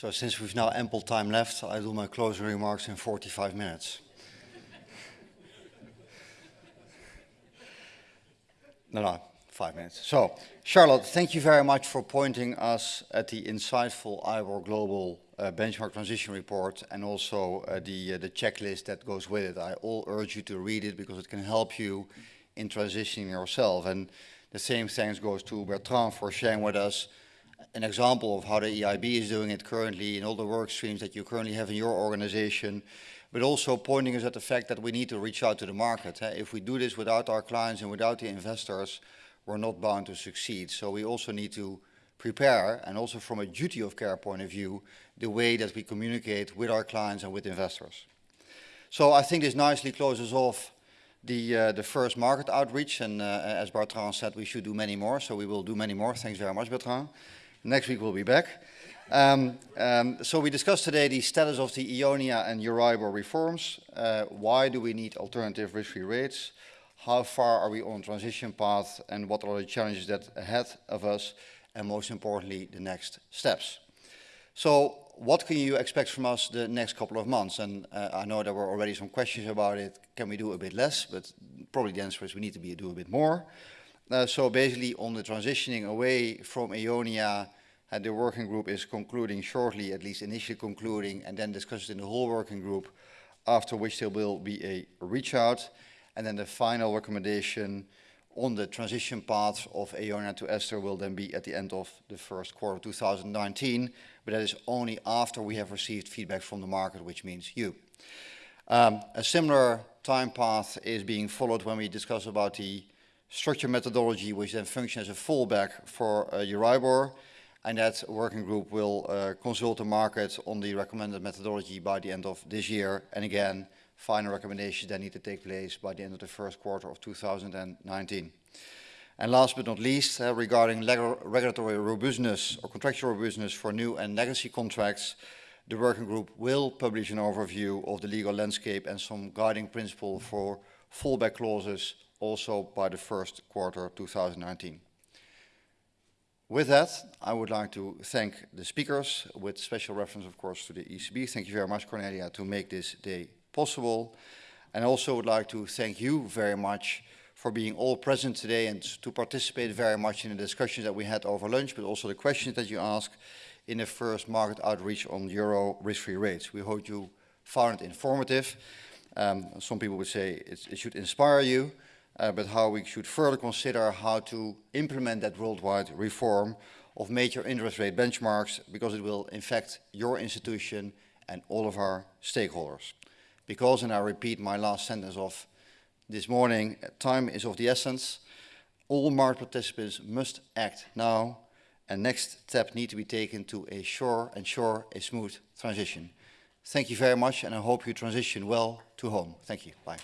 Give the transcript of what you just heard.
So since we've now ample time left, I do my closing remarks in 45 minutes. no, no, five minutes. So, Charlotte, thank you very much for pointing us at the insightful IBOR Global uh, Benchmark Transition Report and also uh, the, uh, the checklist that goes with it. I all urge you to read it because it can help you in transitioning yourself. And the same thanks goes to Bertrand for sharing with us an example of how the EIB is doing it currently in all the work streams that you currently have in your organization, but also pointing us at the fact that we need to reach out to the market. If we do this without our clients and without the investors, we're not bound to succeed. So we also need to prepare, and also from a duty of care point of view, the way that we communicate with our clients and with investors. So I think this nicely closes off the, uh, the first market outreach, and uh, as Bertrand said, we should do many more, so we will do many more. Thanks very much, Bertrand. Next week we'll be back. Um, um, so we discussed today the status of the EONIA and Euribor reforms. Uh, why do we need alternative risk-free rates? How far are we on transition path and what are the challenges that ahead of us? And most importantly, the next steps. So what can you expect from us the next couple of months? And uh, I know there were already some questions about it. Can we do a bit less? But probably the answer is we need to be, do a bit more. Uh, so basically on the transitioning away from EONIA, uh, the working group is concluding shortly, at least initially concluding, and then discussed in the whole working group, after which there will be a reach out. And then the final recommendation on the transition path of EONIA to Ester will then be at the end of the first quarter of 2019, but that is only after we have received feedback from the market, which means you. Um, a similar time path is being followed when we discuss about the structure methodology, which then functions as a fallback for uh, Euribor. And that working group will uh, consult the market on the recommended methodology by the end of this year. And again, final recommendations that need to take place by the end of the first quarter of 2019. And last but not least, uh, regarding regulatory robustness or contractual robustness for new and legacy contracts, the working group will publish an overview of the legal landscape and some guiding principle for fallback clauses also by the first quarter of 2019. With that, I would like to thank the speakers, with special reference, of course, to the ECB. Thank you very much, Cornelia, to make this day possible. And I also would like to thank you very much for being all present today and to participate very much in the discussions that we had over lunch, but also the questions that you asked in the first market outreach on euro risk-free rates. We hope you found it informative. Um, some people would say it, it should inspire you uh, but how we should further consider how to implement that worldwide reform of major interest rate benchmarks because it will affect your institution and all of our stakeholders. Because, and I repeat my last sentence of this morning, time is of the essence. All market participants must act now and next steps need to be taken to ensure a smooth transition. Thank you very much and I hope you transition well to home. Thank you. Bye.